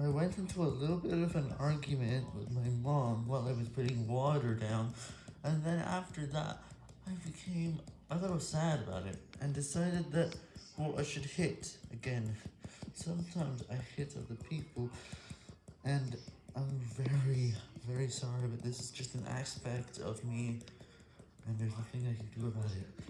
I went into a little bit of an argument with my mom while I was putting water down, and then after that, I became a little sad about it, and decided that, well, I should hit again. Sometimes I hit other people, and I'm very, very sorry, but this is just an aspect of me, and there's nothing I can do about it.